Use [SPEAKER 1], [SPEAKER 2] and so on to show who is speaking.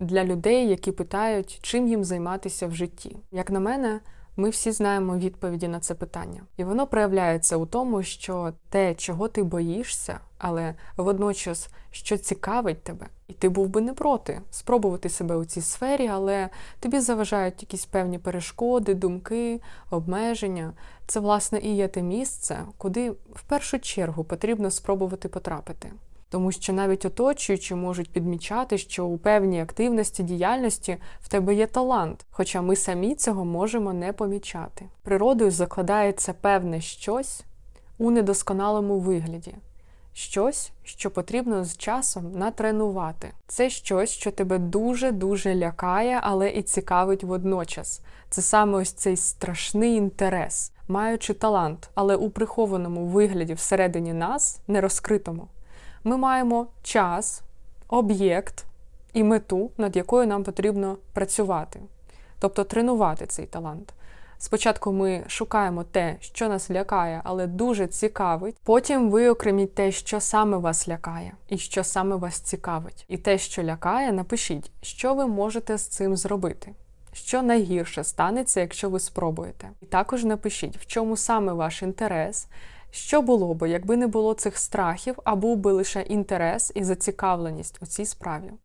[SPEAKER 1] для людей, які питають, чим їм займатися в житті. Як на мене, ми всі знаємо відповіді на це питання, і воно проявляється у тому, що те, чого ти боїшся, але водночас, що цікавить тебе, і ти був би не проти спробувати себе у цій сфері, але тобі заважають якісь певні перешкоди, думки, обмеження. Це власне і є те місце, куди в першу чергу потрібно спробувати потрапити. Тому що навіть оточуючі можуть підмічати, що у певній активності діяльності в тебе є талант, хоча ми самі цього можемо не помічати. Природою закладається певне щось у недосконалому вигляді, щось, що потрібно з часом натренувати. Це щось, що тебе дуже-дуже лякає, але і цікавить водночас. Це саме ось цей страшний інтерес, маючи талант, але у прихованому вигляді всередині нас, не розкритому ми маємо час, об'єкт і мету, над якою нам потрібно працювати, тобто тренувати цей талант. Спочатку ми шукаємо те, що нас лякає, але дуже цікавить. Потім виокреміть те, що саме вас лякає, і що саме вас цікавить. І те, що лякає, напишіть, що ви можете з цим зробити. Що найгірше станеться, якщо ви спробуєте. І також напишіть, в чому саме ваш інтерес, що було би, якби не було цих страхів, а був би лише інтерес і зацікавленість у цій справі.